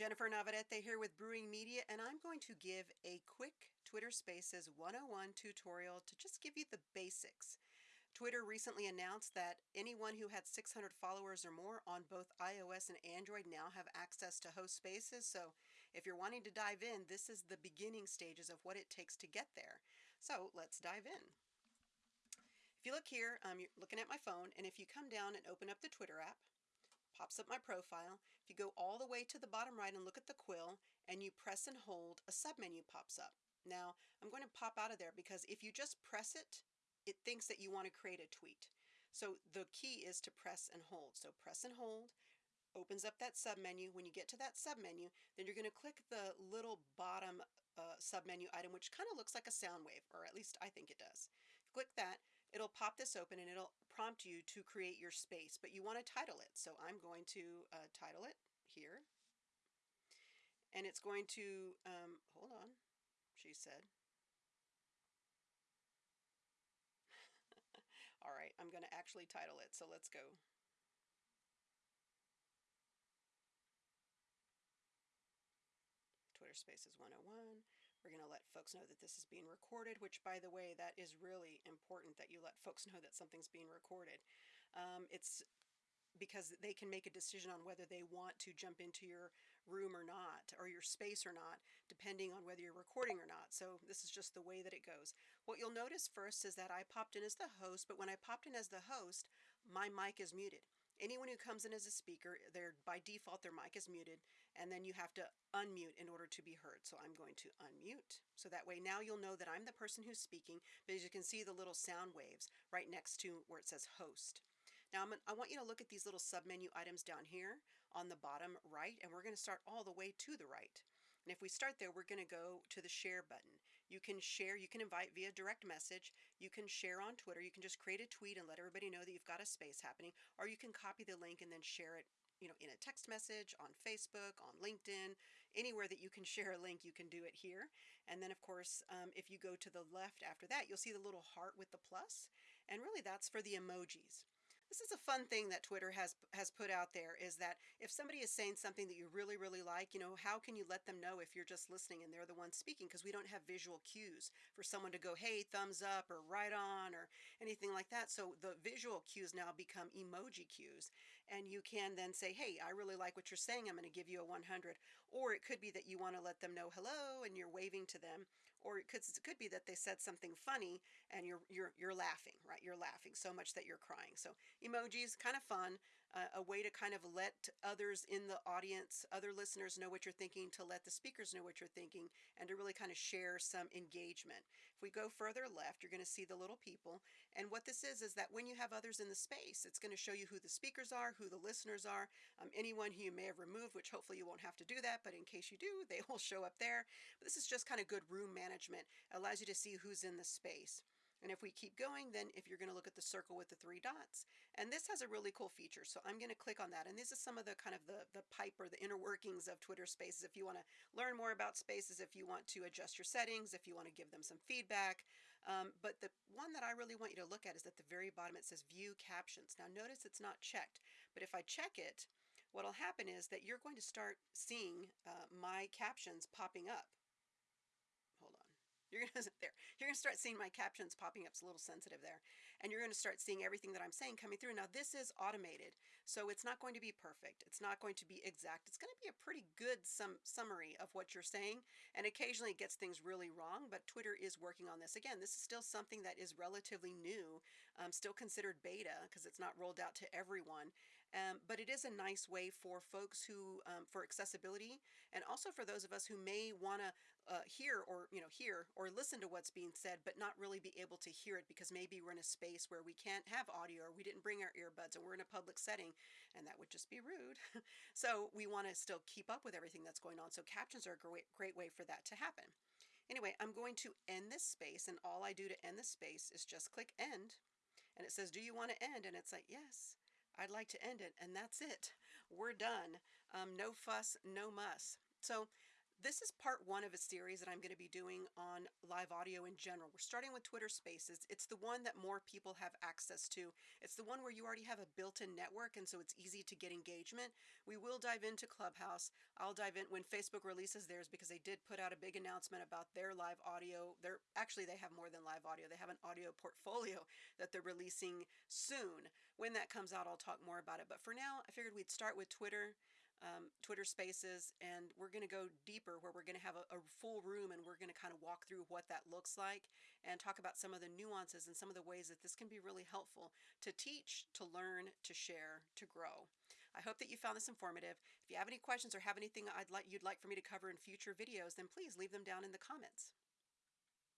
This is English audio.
Jennifer Navarrete here with Brewing Media, and I'm going to give a quick Twitter Spaces 101 tutorial to just give you the basics. Twitter recently announced that anyone who had 600 followers or more on both iOS and Android now have access to host spaces. So if you're wanting to dive in, this is the beginning stages of what it takes to get there. So let's dive in. If you look here, um, you're looking at my phone, and if you come down and open up the Twitter app, pops up my profile. You go all the way to the bottom right and look at the quill, and you press and hold, a submenu pops up. Now, I'm going to pop out of there because if you just press it, it thinks that you want to create a tweet. So the key is to press and hold. So press and hold, opens up that submenu. When you get to that submenu, then you're going to click the little bottom uh, submenu item, which kind of looks like a sound wave, or at least I think it does. Click that, it'll pop this open and it'll prompt you to create your space, but you want to title it. So I'm going to uh, title it here. And it's going to, um, hold on, she said. All right, I'm going to actually title it, so let's go. Twitter Spaces 101. We're going to let folks know that this is being recorded, which, by the way, that is really important that you let folks know that something's being recorded. Um, it's because they can make a decision on whether they want to jump into your room or not, or your space or not, depending on whether you're recording or not. So this is just the way that it goes. What you'll notice first is that I popped in as the host, but when I popped in as the host, my mic is muted. Anyone who comes in as a speaker, they're by default their mic is muted, and then you have to unmute in order to be heard. So I'm going to unmute. So that way now you'll know that I'm the person who's speaking, but as you can see the little sound waves right next to where it says host. Now I'm, I want you to look at these little submenu items down here on the bottom right, and we're going to start all the way to the right. And if we start there, we're going to go to the share button. You can share, you can invite via direct message, you can share on Twitter, you can just create a tweet and let everybody know that you've got a space happening, or you can copy the link and then share it you know, in a text message, on Facebook, on LinkedIn, anywhere that you can share a link, you can do it here. And then, of course, um, if you go to the left after that, you'll see the little heart with the plus, and really that's for the emojis. This is a fun thing that Twitter has has put out there is that if somebody is saying something that you really, really like, you know, how can you let them know if you're just listening and they're the one speaking? Because we don't have visual cues for someone to go, hey, thumbs up or right on or anything like that. So the visual cues now become emoji cues. And you can then say, hey, I really like what you're saying. I'm going to give you a 100. Or it could be that you want to let them know hello and you're waving to them. Or it could, it could be that they said something funny and you're, you're, you're laughing, right? You're laughing so much that you're crying. So emojis, kind of fun, uh, a way to kind of let others in the audience, other listeners know what you're thinking, to let the speakers know what you're thinking, and to really kind of share some engagement. If we go further left, you're going to see the little people. And what this is, is that when you have others in the space, it's going to show you who the speakers are, who the listeners are, um, anyone who you may have removed, which hopefully you won't have to do that, but in case you do, they will show up there. But this is just kind of good room management. Allows you to see who's in the space. And if we keep going, then if you're going to look at the circle with the three dots, and this has a really cool feature. So I'm going to click on that. And this is some of the kind of the, the pipe or the inner workings of Twitter Spaces. If you want to learn more about Spaces, if you want to adjust your settings, if you want to give them some feedback. Um, but the one that I really want you to look at is at the very bottom, it says View Captions. Now notice it's not checked, but if I check it, what'll happen is that you're going to start seeing uh, my captions popping up. You're gonna there. You're gonna start seeing my captions popping up. It's a little sensitive there, and you're gonna start seeing everything that I'm saying coming through. Now this is automated, so it's not going to be perfect. It's not going to be exact. It's to be a pretty good sum summary of what you're saying, and occasionally it gets things really wrong. But Twitter is working on this. Again, this is still something that is relatively new, um, still considered beta because it's not rolled out to everyone. Um, but it is a nice way for folks who um, for accessibility, and also for those of us who may want to uh, hear or you know hear or listen to what's being said, but not really be able to hear it because maybe we're in a space where we can't have audio or we didn't bring our earbuds and we're in a public setting and that would just be rude. so we want to still keep up with everything that's going on. So captions are a great, great way for that to happen. Anyway, I'm going to end this space and all I do to end this space is just click end and it says, do you want to end? And it's like, yes. I'd like to end it and that's it. We're done. Um, no fuss, no muss. So This is part one of a series that I'm going to be doing on live audio in general. We're starting with Twitter Spaces. It's the one that more people have access to. It's the one where you already have a built-in network and so it's easy to get engagement. We will dive into Clubhouse. I'll dive in when Facebook releases theirs because they did put out a big announcement about their live audio. They're actually they have more than live audio. They have an audio portfolio that they're releasing soon. When that comes out, I'll talk more about it. But for now, I figured we'd start with Twitter um, Twitter Spaces, and we're going to go deeper where we're going to have a, a, full room and we're going to kind of walk through what that looks like and talk about some of the nuances and some of the ways that this can be really helpful to teach, to learn, to share, to grow. I hope that you found this informative. If you have any questions or have anything I'd like you'd like for me to cover in future videos, then please leave them down in the comments.